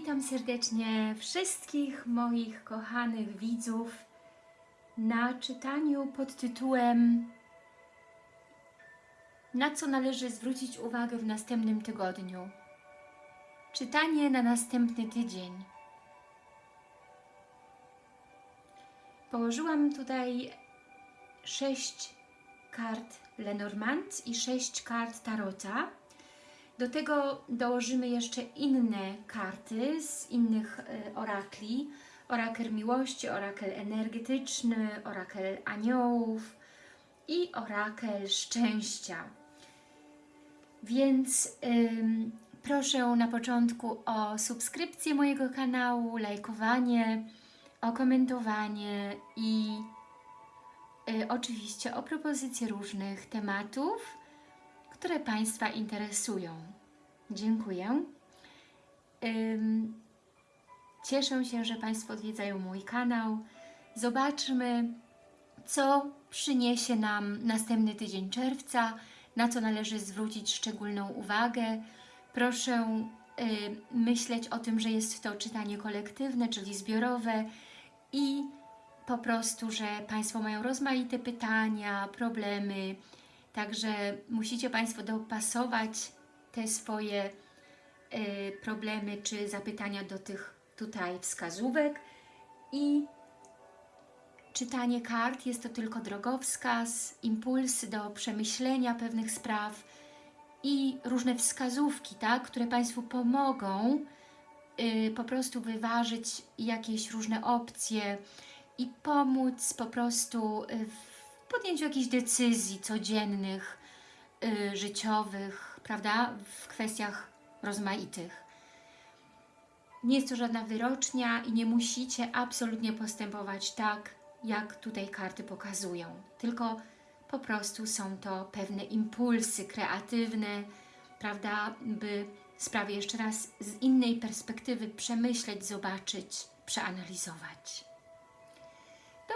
Witam serdecznie wszystkich moich kochanych widzów na czytaniu pod tytułem Na co należy zwrócić uwagę w następnym tygodniu? Czytanie na następny tydzień. Położyłam tutaj sześć kart Lenormand i sześć kart Tarota. Do tego dołożymy jeszcze inne karty z innych e, orakli. Orakel miłości, orakel energetyczny, orakel aniołów i orakel szczęścia. Więc ym, proszę na początku o subskrypcję mojego kanału, lajkowanie, o komentowanie i y, oczywiście o propozycje różnych tematów, które Państwa interesują. Dziękuję. Cieszę się, że Państwo odwiedzają mój kanał. Zobaczmy, co przyniesie nam następny tydzień czerwca, na co należy zwrócić szczególną uwagę. Proszę y, myśleć o tym, że jest to czytanie kolektywne, czyli zbiorowe i po prostu, że Państwo mają rozmaite pytania, problemy, także musicie Państwo dopasować te swoje y, problemy czy zapytania do tych tutaj wskazówek. I czytanie kart jest to tylko drogowskaz, impulsy do przemyślenia pewnych spraw i różne wskazówki, tak, które Państwu pomogą y, po prostu wyważyć jakieś różne opcje i pomóc po prostu w podjęciu jakichś decyzji codziennych, y, życiowych, prawda, w kwestiach rozmaitych. Nie jest to żadna wyrocznia i nie musicie absolutnie postępować tak, jak tutaj karty pokazują. Tylko po prostu są to pewne impulsy kreatywne, prawda, by sprawę jeszcze raz z innej perspektywy przemyśleć, zobaczyć, przeanalizować.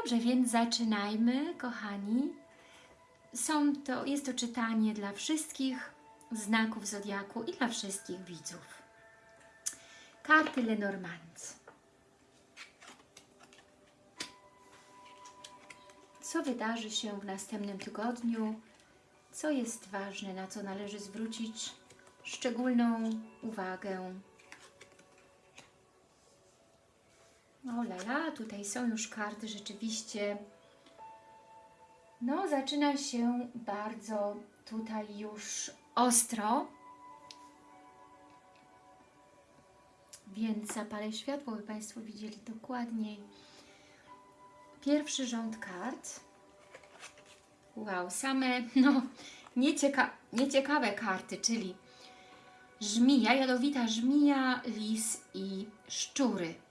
Dobrze, więc zaczynajmy, kochani. Są to, jest to czytanie dla wszystkich znaków Zodiaku i dla wszystkich widzów. Karty Lenormand. Co wydarzy się w następnym tygodniu? Co jest ważne, na co należy zwrócić szczególną uwagę? O lala, tutaj są już karty rzeczywiście. No, zaczyna się bardzo tutaj już ostro. Więc zapalę światło, by Państwo widzieli dokładniej. Pierwszy rząd kart. Wow, same no, niecieka nieciekawe karty, czyli żmija, jadowita żmija, lis i szczury.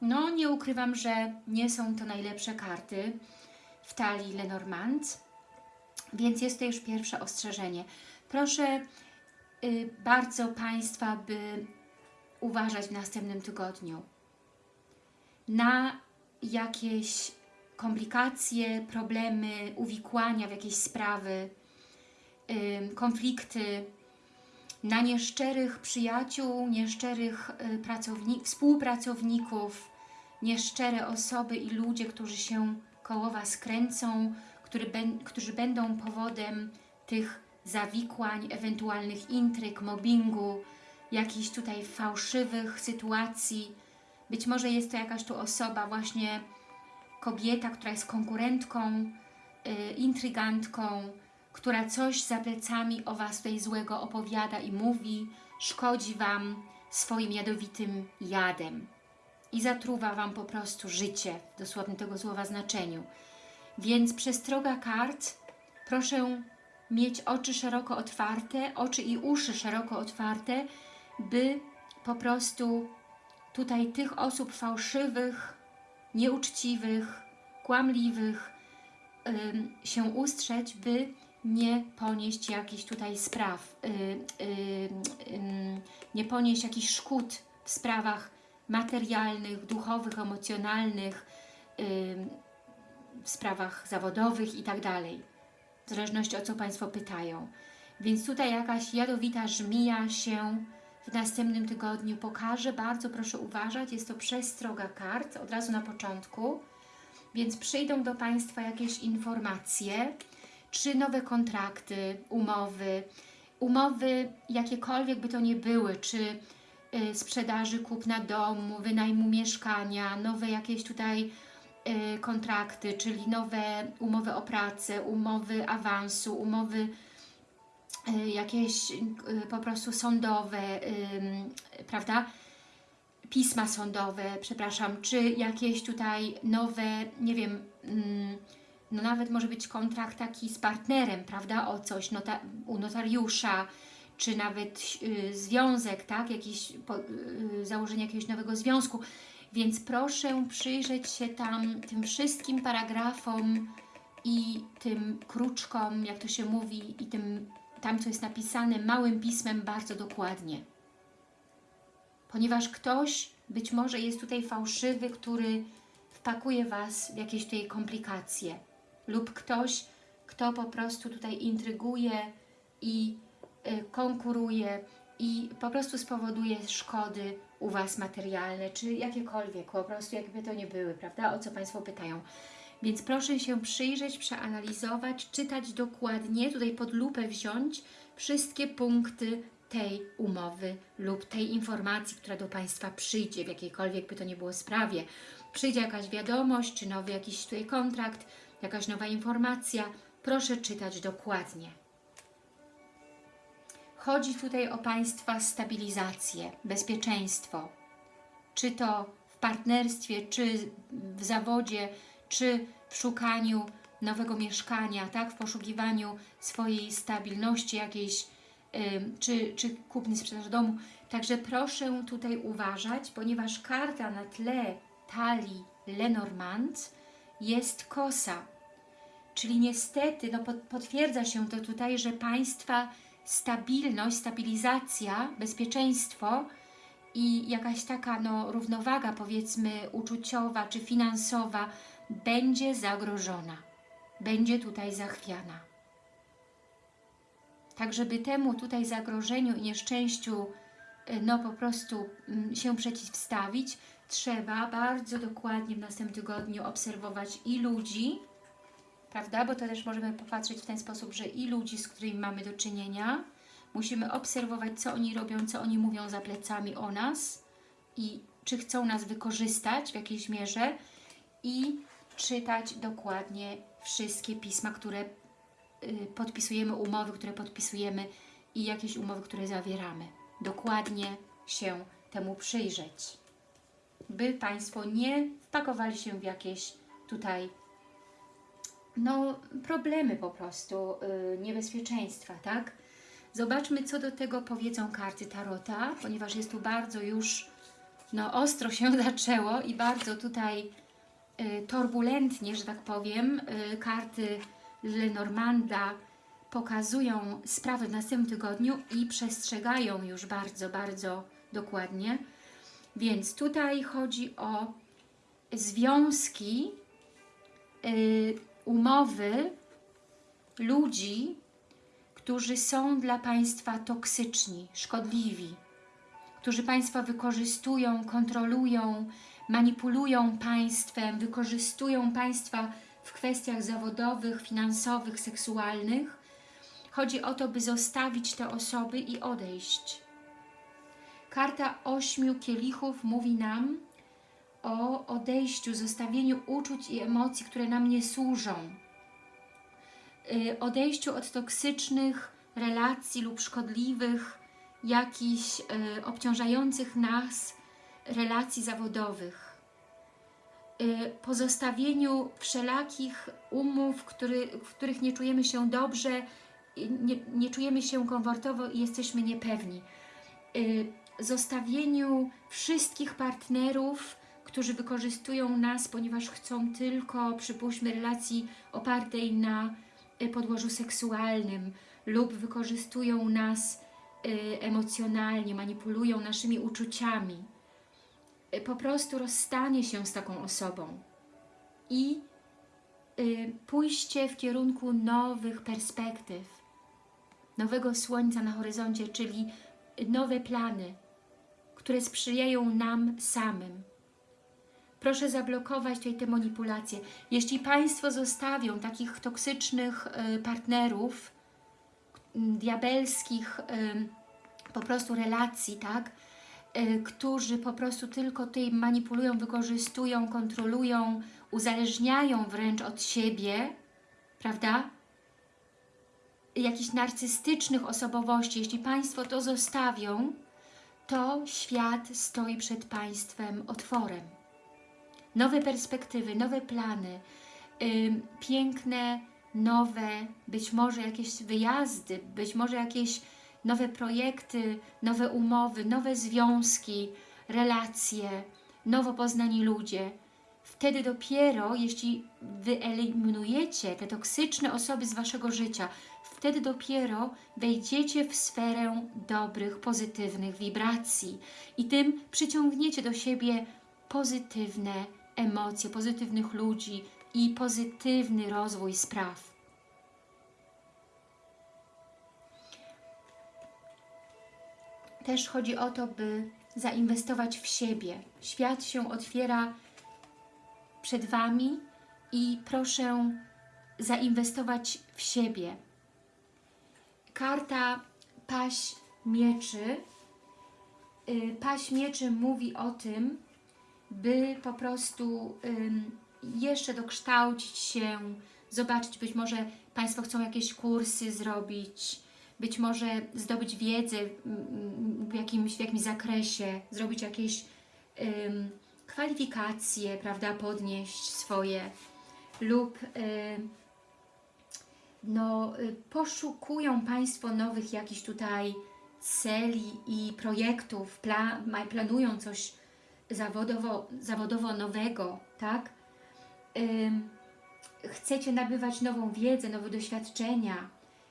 No, nie ukrywam, że nie są to najlepsze karty w talii Lenormand, więc jest to już pierwsze ostrzeżenie. Proszę y, bardzo Państwa, by uważać w następnym tygodniu na jakieś komplikacje, problemy, uwikłania w jakieś sprawy, konflikty, na nieszczerych przyjaciół, nieszczerych y, pracowni współpracowników, nieszczere osoby i ludzie, którzy się koło Was kręcą, który którzy będą powodem tych zawikłań, ewentualnych intryg, mobbingu, jakichś tutaj fałszywych sytuacji. Być może jest to jakaś tu osoba, właśnie kobieta, która jest konkurentką, yy, intrygantką, która coś za plecami o Was tutaj złego opowiada i mówi, szkodzi Wam swoim jadowitym jadem i zatruwa Wam po prostu życie, w dosłownym tego słowa znaczeniu. Więc przestroga kart, proszę mieć oczy szeroko otwarte, oczy i uszy szeroko otwarte, by po prostu tutaj tych osób fałszywych, nieuczciwych, kłamliwych się ustrzec, by nie ponieść jakichś tutaj spraw, yy, yy, nie ponieść jakichś szkód w sprawach materialnych, duchowych, emocjonalnych, w sprawach zawodowych i tak dalej. W zależności o co Państwo pytają. Więc tutaj jakaś jadowita żmija się w następnym tygodniu pokażę. Bardzo proszę uważać, jest to przestroga kart od razu na początku, więc przyjdą do Państwa jakieś informacje, czy nowe kontrakty, umowy, umowy jakiekolwiek by to nie były, czy y, sprzedaży kupna domu, wynajmu mieszkania, nowe jakieś tutaj y, kontrakty, czyli nowe umowy o pracę, umowy awansu, umowy y, jakieś po prostu sądowe, prawda? Pisma sądowe, przepraszam, czy jakieś tutaj nowe, nie wiem, mm, no nawet może być kontrakt taki z partnerem, prawda, o coś nota u notariusza, czy nawet y, związek, tak, jakiś, po, y, założenie jakiegoś nowego związku. Więc proszę przyjrzeć się tam tym wszystkim paragrafom i tym kruczkom, jak to się mówi, i tym tam, co jest napisane małym pismem bardzo dokładnie. Ponieważ ktoś być może jest tutaj fałszywy, który wpakuje Was w jakieś tutaj komplikacje lub ktoś, kto po prostu tutaj intryguje i y, konkuruje i po prostu spowoduje szkody u Was materialne, czy jakiekolwiek, po prostu jakby to nie były, prawda, o co Państwo pytają. Więc proszę się przyjrzeć, przeanalizować, czytać dokładnie, tutaj pod lupę wziąć wszystkie punkty tej umowy lub tej informacji, która do Państwa przyjdzie, w jakiejkolwiek by to nie było sprawie. Przyjdzie jakaś wiadomość, czy nowy jakiś tutaj kontrakt, jakaś nowa informacja, proszę czytać dokładnie. Chodzi tutaj o Państwa stabilizację, bezpieczeństwo. Czy to w partnerstwie, czy w zawodzie, czy w szukaniu nowego mieszkania, tak? w poszukiwaniu swojej stabilności jakiejś, ym, czy, czy kupny sprzedaż domu. Także proszę tutaj uważać, ponieważ karta na tle talii Lenormand jest kosa. Czyli niestety no, potwierdza się to tutaj, że Państwa stabilność, stabilizacja, bezpieczeństwo i jakaś taka no, równowaga powiedzmy uczuciowa czy finansowa będzie zagrożona, będzie tutaj zachwiana. Tak, żeby temu tutaj zagrożeniu i nieszczęściu no po prostu mm, się przeciwstawić, trzeba bardzo dokładnie w następnym tygodniu obserwować i ludzi, prawda? Bo to też możemy popatrzeć w ten sposób, że i ludzi, z którymi mamy do czynienia, musimy obserwować, co oni robią, co oni mówią za plecami o nas i czy chcą nas wykorzystać w jakiejś mierze i czytać dokładnie wszystkie pisma, które y, podpisujemy, umowy, które podpisujemy i jakieś umowy, które zawieramy. Dokładnie się temu przyjrzeć, by Państwo nie wpakowali się w jakieś tutaj no, problemy po prostu, yy, niebezpieczeństwa, tak? Zobaczmy, co do tego powiedzą karty Tarota, ponieważ jest tu bardzo już, no, ostro się zaczęło i bardzo tutaj y, turbulentnie, że tak powiem, y, karty Lenormanda pokazują sprawy w następnym tygodniu i przestrzegają już bardzo, bardzo dokładnie. Więc tutaj chodzi o związki, y, umowy ludzi, którzy są dla Państwa toksyczni, szkodliwi, którzy Państwa wykorzystują, kontrolują, manipulują Państwem, wykorzystują Państwa w kwestiach zawodowych, finansowych, seksualnych. Chodzi o to, by zostawić te osoby i odejść. Karta ośmiu kielichów mówi nam o odejściu, zostawieniu uczuć i emocji, które nam nie służą. Y, odejściu od toksycznych relacji lub szkodliwych, jakichś y, obciążających nas relacji zawodowych. Y, pozostawieniu wszelakich umów, który, w których nie czujemy się dobrze, nie, nie czujemy się komfortowo i jesteśmy niepewni. Zostawieniu wszystkich partnerów, którzy wykorzystują nas, ponieważ chcą tylko, przypuśćmy, relacji opartej na y, podłożu seksualnym lub wykorzystują nas y, emocjonalnie, manipulują naszymi uczuciami. Y, po prostu rozstanie się z taką osobą i pójście w kierunku nowych perspektyw, nowego słońca na horyzoncie, czyli nowe plany, które sprzyjają nam samym. Proszę zablokować tutaj te manipulacje. Jeśli Państwo zostawią takich toksycznych y, partnerów, diabelskich y, po prostu relacji, tak? Y, którzy po prostu tylko tutaj manipulują, wykorzystują, kontrolują, uzależniają wręcz od siebie, prawda? Jakichś narcystycznych osobowości, jeśli Państwo to zostawią, to świat stoi przed Państwem otworem. Nowe perspektywy, nowe plany, ym, piękne, nowe, być może jakieś wyjazdy, być może jakieś nowe projekty, nowe umowy, nowe związki, relacje, nowo poznani ludzie. Wtedy dopiero, jeśli wyeliminujecie te toksyczne osoby z Waszego życia, wtedy dopiero wejdziecie w sferę dobrych, pozytywnych wibracji i tym przyciągniecie do siebie pozytywne emocje, pozytywnych ludzi i pozytywny rozwój spraw. Też chodzi o to, by zainwestować w siebie. Świat się otwiera przed Wami i proszę zainwestować w siebie. Karta Paś Mieczy. Y, Paś Mieczy mówi o tym, by po prostu jeszcze dokształcić się, zobaczyć, być może Państwo chcą jakieś kursy zrobić, być może zdobyć wiedzę w jakimś, w jakimś zakresie, zrobić jakieś kwalifikacje, prawda, podnieść swoje lub ym, no, y, poszukują Państwo nowych jakichś tutaj celi i projektów, pla, planują coś zawodowo, zawodowo nowego, tak? Chcecie nabywać nową wiedzę, nowe doświadczenia,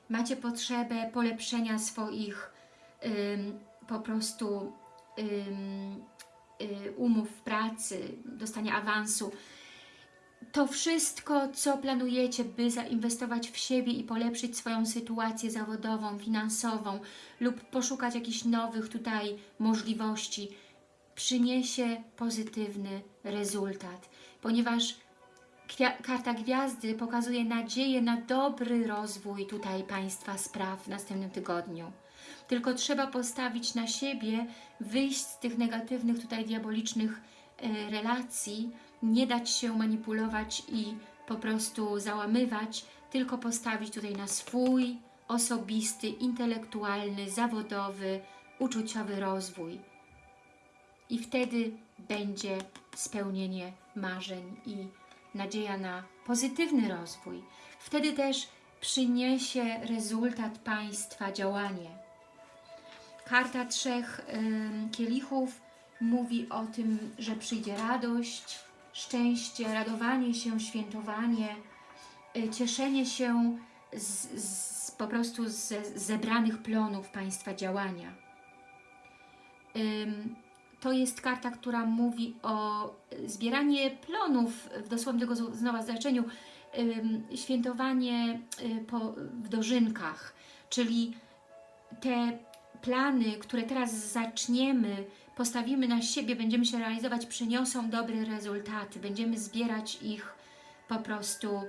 macie potrzebę polepszenia swoich po prostu y, umów pracy, dostania awansu. To wszystko, co planujecie, by zainwestować w siebie i polepszyć swoją sytuację zawodową, finansową lub poszukać jakichś nowych tutaj możliwości, przyniesie pozytywny rezultat, ponieważ karta gwiazdy pokazuje nadzieję na dobry rozwój tutaj Państwa spraw w następnym tygodniu. Tylko trzeba postawić na siebie, wyjść z tych negatywnych tutaj diabolicznych e, relacji, nie dać się manipulować i po prostu załamywać, tylko postawić tutaj na swój osobisty, intelektualny, zawodowy, uczuciowy rozwój. I wtedy będzie spełnienie marzeń i nadzieja na pozytywny rozwój. Wtedy też przyniesie rezultat Państwa działanie. Karta trzech kielichów mówi o tym, że przyjdzie radość, szczęście, radowanie się, świętowanie, y, cieszenie się z, z, po prostu z, z zebranych plonów Państwa działania. To jest karta, która mówi o zbieranie plonów w dosłownym znowu znaczeniu, świętowanie y, po, w dożynkach, czyli te plany, które teraz zaczniemy, postawimy na siebie, będziemy się realizować, przyniosą dobre rezultaty, będziemy zbierać ich po prostu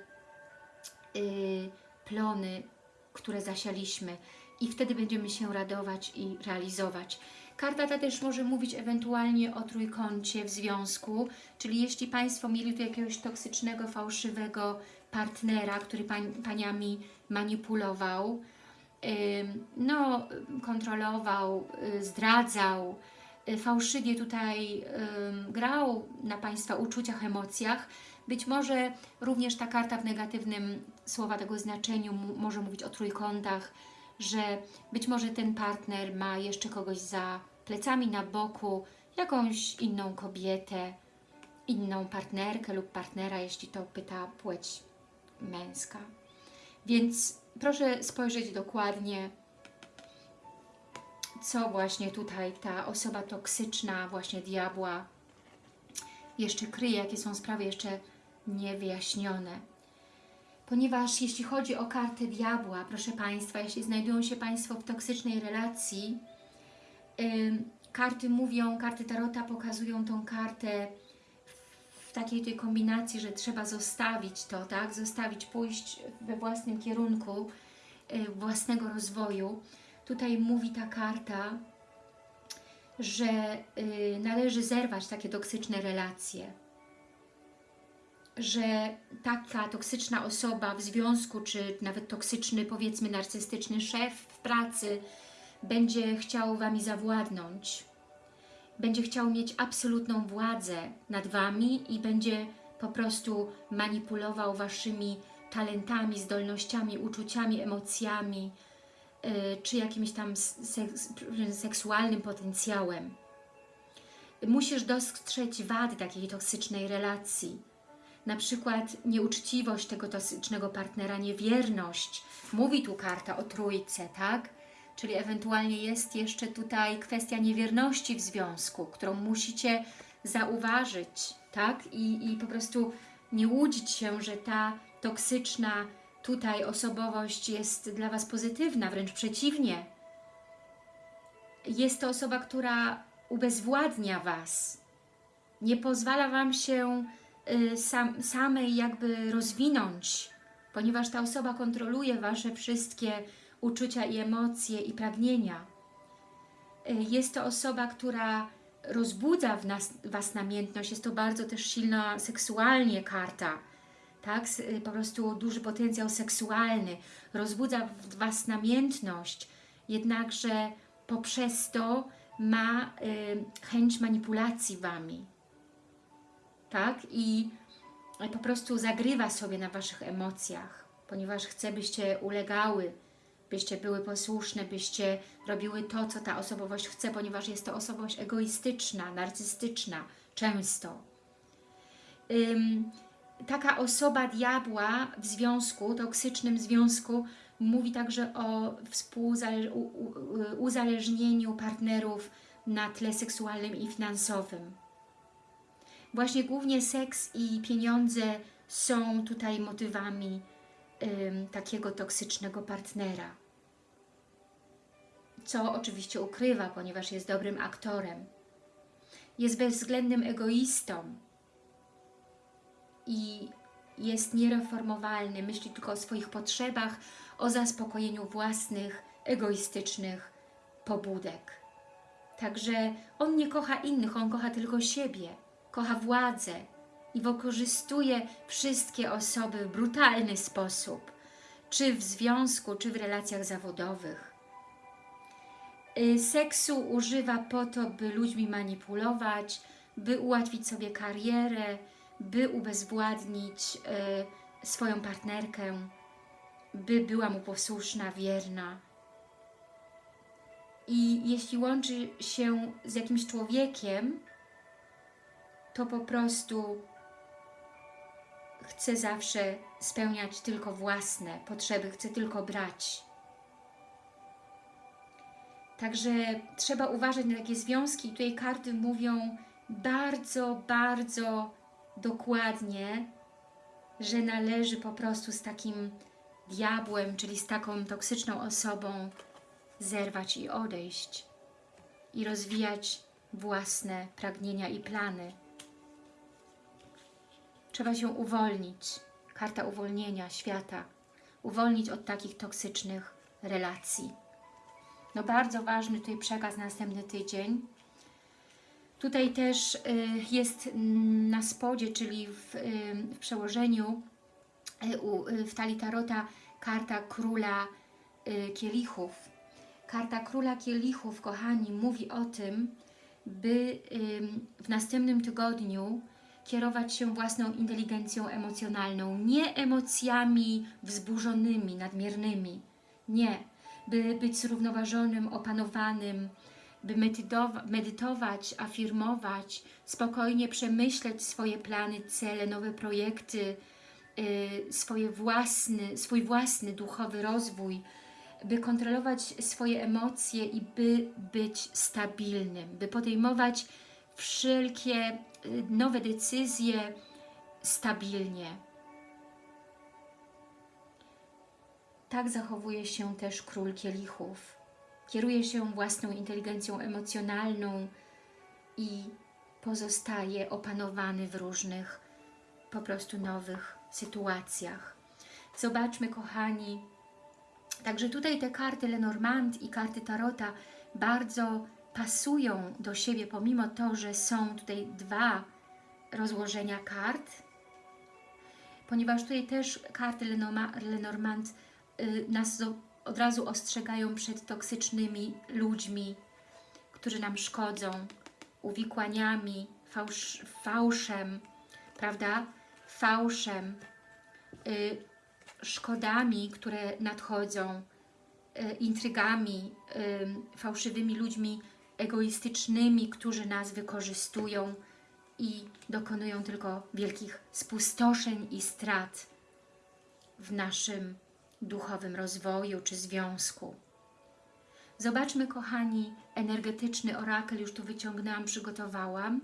yy, plony, które zasialiśmy i wtedy będziemy się radować i realizować. Karta ta też może mówić ewentualnie o trójkącie w związku, czyli jeśli Państwo mieli tu jakiegoś toksycznego, fałszywego partnera, który pań, Paniami manipulował, no, kontrolował, y, zdradzał, y, fałszywie tutaj grał na Państwa uczuciach, emocjach, być może również ta karta w negatywnym słowa tego znaczeniu może mówić o trójkątach, że być może ten partner ma jeszcze kogoś za plecami na boku, jakąś inną kobietę, inną partnerkę lub partnera, jeśli to pyta płeć męska. Więc proszę spojrzeć dokładnie, co właśnie tutaj ta osoba toksyczna, właśnie diabła, jeszcze kryje, jakie są sprawy jeszcze niewyjaśnione. Ponieważ jeśli chodzi o kartę diabła, proszę Państwa, jeśli znajdują się Państwo w toksycznej relacji, Ym, karty mówią, karty Tarota pokazują tą kartę takiej tej kombinacji, że trzeba zostawić to, tak? Zostawić, pójść we własnym kierunku y, własnego rozwoju. Tutaj mówi ta karta, że y, należy zerwać takie toksyczne relacje, że taka toksyczna osoba w związku, czy nawet toksyczny, powiedzmy narcystyczny szef w pracy będzie chciał Wami zawładnąć, będzie chciał mieć absolutną władzę nad Wami i będzie po prostu manipulował Waszymi talentami, zdolnościami, uczuciami, emocjami, yy, czy jakimś tam seks seksualnym potencjałem. Musisz dostrzec wady takiej toksycznej relacji. Na przykład nieuczciwość tego toksycznego partnera, niewierność. Mówi tu karta o trójce, tak? Czyli ewentualnie jest jeszcze tutaj kwestia niewierności w związku, którą musicie zauważyć, tak? I, i po prostu nie łudzić się, że ta toksyczna tutaj osobowość jest dla Was pozytywna, wręcz przeciwnie. Jest to osoba, która ubezwładnia Was, nie pozwala Wam się y, sam, samej jakby rozwinąć, ponieważ ta osoba kontroluje Wasze wszystkie uczucia i emocje i pragnienia. Y, Jest to osoba, która rozbudza w nas, Was namiętność, jest to bardzo też silna seksualnie karta, tak? Y, Po prostu duży potencjał seksualny, rozbudza w Was namiętność, jednakże poprzez to ma y, chęć manipulacji Wami, tak? I po prostu zagrywa sobie na Waszych emocjach, ponieważ chce, byście ulegały, byście były posłuszne, byście robiły to, co ta osobowość chce, ponieważ jest to osobowość egoistyczna, narcystyczna, często. Ym, taka osoba diabła w związku, toksycznym związku, mówi także o uzależnieniu partnerów na tle seksualnym i finansowym. Właśnie głównie seks i pieniądze są tutaj motywami ym, takiego toksycznego partnera. Co oczywiście ukrywa, ponieważ jest dobrym aktorem. Jest bezwzględnym egoistą i jest niereformowalny, myśli tylko o swoich potrzebach, o zaspokojeniu własnych, egoistycznych pobudek. Także on nie kocha innych, on kocha tylko siebie, kocha władzę i wykorzystuje wszystkie osoby w brutalny sposób, czy w związku, czy w relacjach zawodowych. Y, Seksu używa po to, by ludźmi manipulować, by ułatwić sobie karierę, by ubezwładnić y, swoją partnerkę, by była mu posłuszna, wierna. I jeśli łączy się z jakimś człowiekiem, to po prostu chce zawsze spełniać tylko własne potrzeby, chce tylko brać. Także trzeba uważać na takie związki. Tutaj karty mówią bardzo, bardzo dokładnie, że należy po prostu z takim diabłem, czyli z taką toksyczną osobą zerwać i odejść i rozwijać własne pragnienia i plany. Trzeba się uwolnić. Karta uwolnienia świata. Uwolnić od takich toksycznych relacji. No bardzo ważny tutaj przekaz na następny tydzień. Tutaj też y, jest na spodzie, czyli w, y, w przełożeniu y, w talii Tarota karta Króla Kielichów. Karta Króla Kielichów, kochani, mówi o tym, by w następnym tygodniu kierować się własną inteligencją emocjonalną, nie emocjami wzburzonymi, nadmiernymi, nie, by być zrównoważonym, opanowanym, by medytowa- medytować, afirmować, spokojnie przemyśleć swoje plany, cele, nowe projekty, y, swoje własny, swój własny duchowy rozwój, by kontrolować swoje emocje i by być stabilnym, by podejmować wszelkie y, nowe decyzje stabilnie. Tak zachowuje się też król kielichów. kieruje się własną inteligencją emocjonalną i pozostaje opanowany w różnych po prostu nowych sytuacjach. Zobaczmy, kochani, także tutaj te karty Lenormand i karty Tarota bardzo pasują do siebie, pomimo to, że są tutaj dwa rozłożenia kart, ponieważ tutaj też karty Lenormand y, nas od razu ostrzegają przed toksycznymi ludźmi, którzy nam szkodzą, uwikłaniami, fałsz, fałszem, prawda? Fałszem, y, szkodami, które nadchodzą, y, intrygami, y, fałszywymi ludźmi egoistycznymi, którzy nas wykorzystują i dokonują tylko wielkich spustoszeń i strat w naszym duchowym rozwoju czy związku. Zobaczmy, kochani, energetyczny orakel, już tu wyciągnęłam, przygotowałam.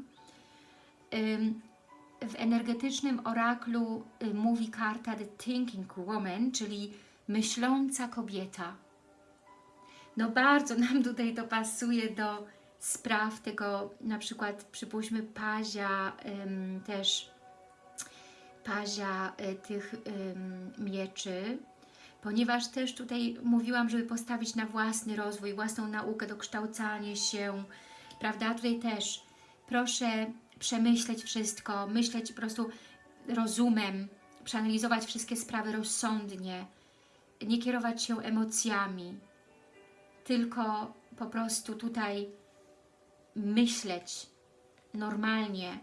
W energetycznym oraklu y, mówi karta The Thinking Woman, czyli myśląca kobieta. No bardzo nam tutaj to pasuje do spraw tego, na przykład przypuśćmy pazia też, pazia y, tych mieczy, ponieważ też tutaj mówiłam, żeby postawić na własny rozwój, własną naukę, dokształcanie się, prawda? Tutaj też proszę przemyśleć wszystko, myśleć po prostu rozumem, przeanalizować wszystkie sprawy rozsądnie, nie kierować się emocjami, tylko po prostu tutaj myśleć normalnie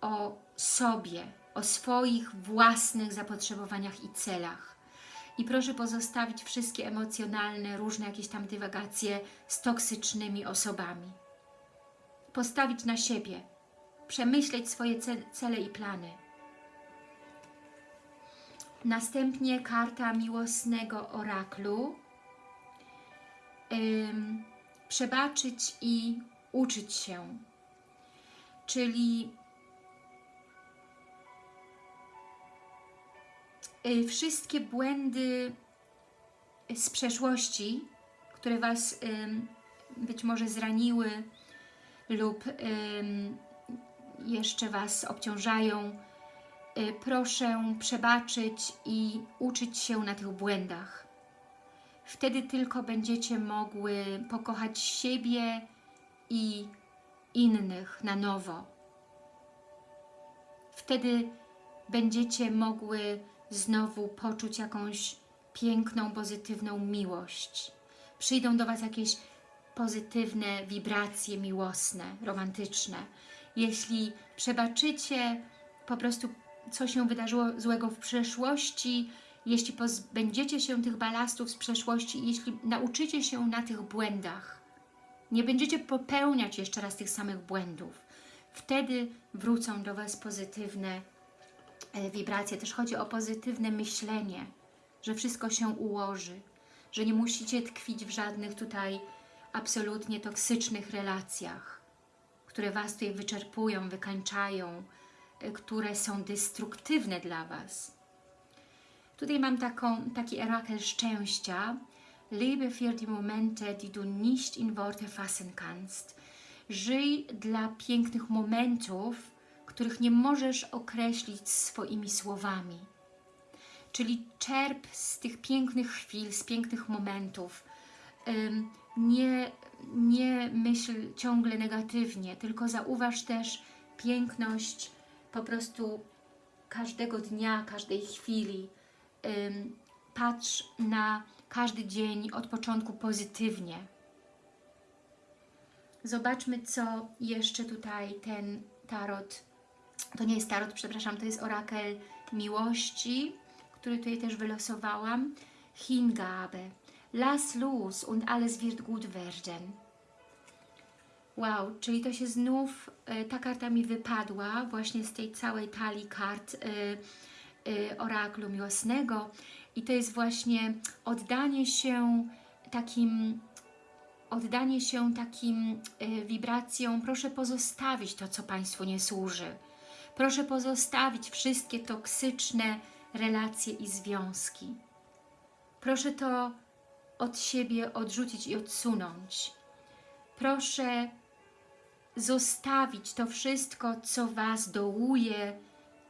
o sobie, o swoich własnych zapotrzebowaniach i celach. I proszę pozostawić wszystkie emocjonalne, różne jakieś tam dywagacje z toksycznymi osobami. Postawić na siebie, przemyśleć swoje cele i plany. Następnie karta miłosnego oraklu. Przebaczyć i uczyć się. Czyli Y, wszystkie błędy z przeszłości, które Was być może zraniły lub jeszcze Was obciążają, y, proszę przebaczyć i uczyć się na tych błędach. Wtedy tylko będziecie mogły pokochać siebie i innych na nowo. Wtedy będziecie mogły znowu poczuć jakąś piękną, pozytywną miłość. Przyjdą do Was jakieś pozytywne wibracje miłosne, romantyczne. Jeśli przebaczycie po prostu, co się wydarzyło złego w przeszłości, jeśli pozbędziecie się tych balastów z przeszłości, jeśli nauczycie się na tych błędach, nie będziecie popełniać jeszcze raz tych samych błędów, wtedy wrócą do Was pozytywne E, wibracje, też chodzi o pozytywne myślenie, że wszystko się ułoży, że nie musicie tkwić w żadnych tutaj absolutnie toksycznych relacjach, które Was tutaj wyczerpują, wykańczają, e, które są destruktywne dla Was. Tutaj mam taką, taki orakel szczęścia. Lebe für die Momente, die du nicht in Worte fassen kannst. Żyj dla pięknych momentów, których nie możesz określić swoimi słowami. Czyli czerp z tych pięknych chwil, z pięknych momentów. Nie, nie myśl ciągle negatywnie, tylko zauważ też piękność po prostu każdego dnia, każdej chwili. Patrz na każdy dzień od początku pozytywnie. Zobaczmy, co jeszcze tutaj ten tarot to nie jest tarot, przepraszam, to jest orakel miłości, który tutaj też wylosowałam. Hingabe. Lass los und alles wird gut werden. Wow, czyli to się znów, e, ta karta mi wypadła właśnie z tej całej talii kart y, y, oraklu miłosnego i to jest właśnie oddanie się takim oddanie się takim y, wibracjom, proszę pozostawić to, co Państwu nie służy. Proszę pozostawić wszystkie toksyczne relacje i związki. Proszę to od siebie odrzucić i odsunąć. Proszę zostawić to wszystko, co Was dołuje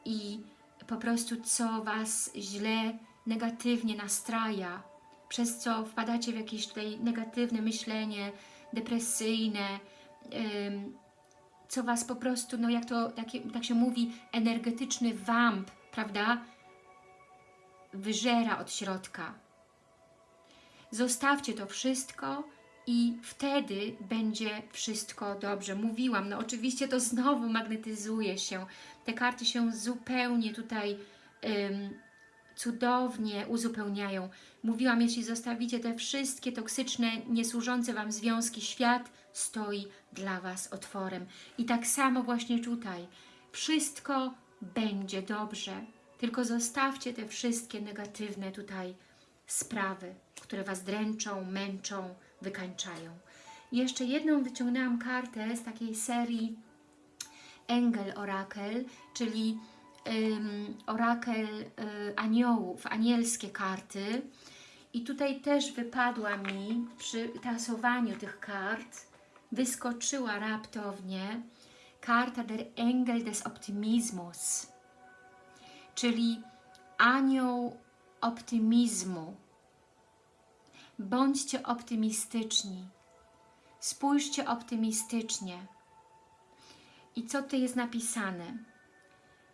i po prostu co Was źle, negatywnie nastraja, przez co wpadacie w jakieś tutaj negatywne myślenie, depresyjne, co Was po prostu, no jak to tak, tak się mówi, energetyczny wamp, prawda? Wyżera od środka. Zostawcie to wszystko i wtedy będzie wszystko dobrze. Mówiłam, no oczywiście to znowu magnetyzuje się. Te karty się zupełnie tutaj cudownie uzupełniają. Mówiłam, jeśli zostawicie te wszystkie toksyczne, niesłużące Wam związki, świat stoi dla Was otworem. I tak samo właśnie tutaj. Wszystko będzie dobrze. Tylko zostawcie te wszystkie negatywne tutaj sprawy, które Was dręczą, męczą, wykańczają. Jeszcze jedną wyciągnęłam kartę z takiej serii Engel Orakel, czyli um, orakel y, aniołów, anielskie karty. I tutaj też wypadła mi przy tasowaniu tych kart, wyskoczyła raptownie karta der Engel des Optimismus, czyli anioł optymizmu. Bądźcie optymistyczni. Spójrzcie optymistycznie. I co tu jest napisane?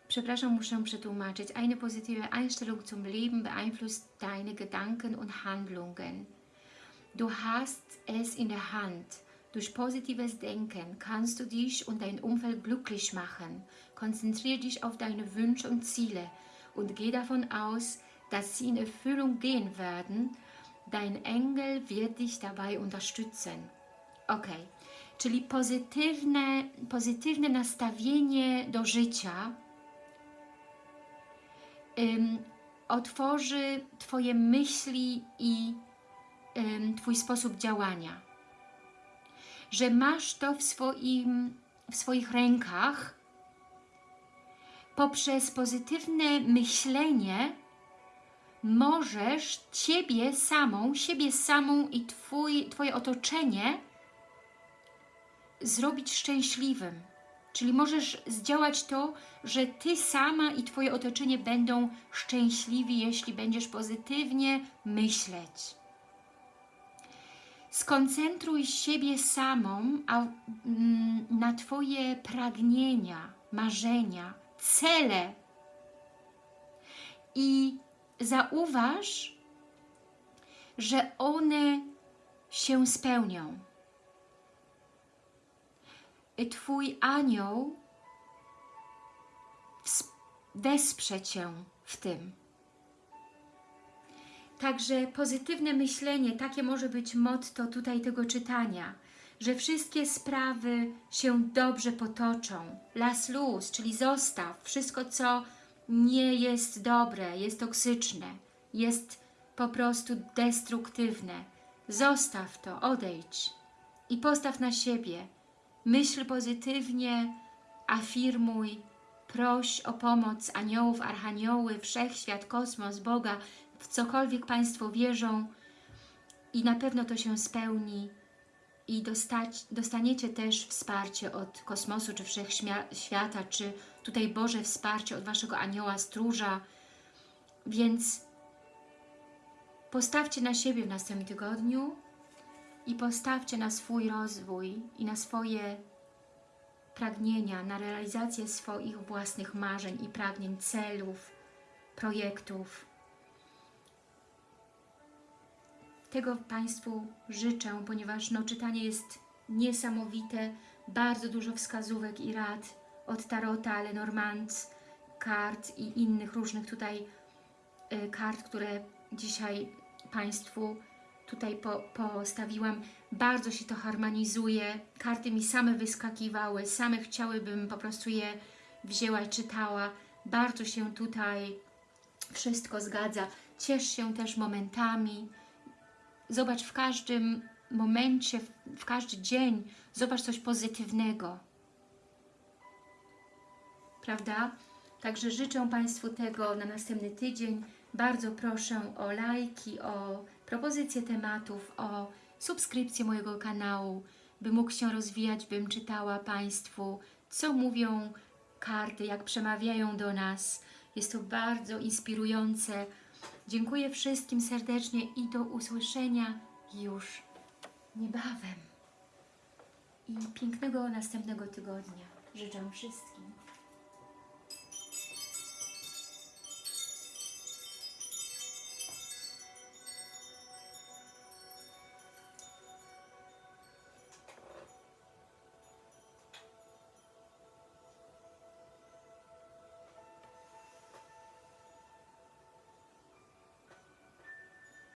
Przepraszam, muszę przetłumaczyć. Eine positive Einstellung zum Leben beeinflusst deine Gedanken und Handlungen. Du hast es in der Hand. Durch positives Denken kannst du dich und dein Umfeld glücklich machen. Konzentriere dich auf deine Wünsche und Ziele und geh davon aus, dass sie in Erfüllung gehen werden. Dein Engel wird dich dabei unterstützen. Ok, czyli pozytywne, pozytywne nastawienie do życia ym, otworzy Twoje myśli i ym, Twój sposób działania. Że masz to w, swoim, w swoich rękach poprzez pozytywne myślenie możesz Ciebie samą, siebie samą i twój, Twoje otoczenie zrobić szczęśliwym. Czyli możesz zdziałać to, że Ty sama i Twoje otoczenie będą szczęśliwi, jeśli będziesz pozytywnie myśleć. Skoncentruj siebie samą mm, na Twoje pragnienia, marzenia, cele i zauważ, że one się spełnią. Twój anioł wesprze Cię w tym. Także pozytywne myślenie, takie może być motto tutaj tego czytania, że wszystkie sprawy się dobrze potoczą. Las luz, czyli zostaw wszystko, co nie jest dobre, jest toksyczne, jest po prostu destruktywne. Zostaw to, odejdź i postaw na siebie. Myśl pozytywnie, afirmuj, proś o pomoc aniołów, archanioły, wszechświat, kosmos, Boga, w cokolwiek Państwo wierzą i na pewno to się spełni i dostać, dostaniecie też wsparcie od kosmosu, czy wszechświata, czy tutaj Boże wsparcie od Waszego anioła, stróża, więc postawcie na siebie w następnym tygodniu i postawcie na swój rozwój i na swoje pragnienia, na realizację swoich własnych marzeń i pragnień, celów, projektów. Tego Państwu życzę, ponieważ no, czytanie jest niesamowite, bardzo dużo wskazówek i rad od Tarota, Lenormand, kart i innych różnych tutaj y, kart, które dzisiaj Państwu tutaj po, postawiłam. Bardzo się to harmonizuje. Karty mi same wyskakiwały, same chciałabym po prostu je wzięła i czytała. Bardzo się tutaj wszystko zgadza. Ciesz się też momentami. Zobacz w każdym momencie, w każdy dzień, zobacz coś pozytywnego. Prawda? Także życzę Państwu tego na następny tydzień. Bardzo proszę o lajki, o propozycje tematów, o subskrypcję mojego kanału, by mógł się rozwijać, bym czytała Państwu, co mówią karty, jak przemawiają do nas. Jest to bardzo inspirujące. Dziękuję wszystkim serdecznie i do usłyszenia już niebawem. I pięknego następnego tygodnia życzę wszystkim.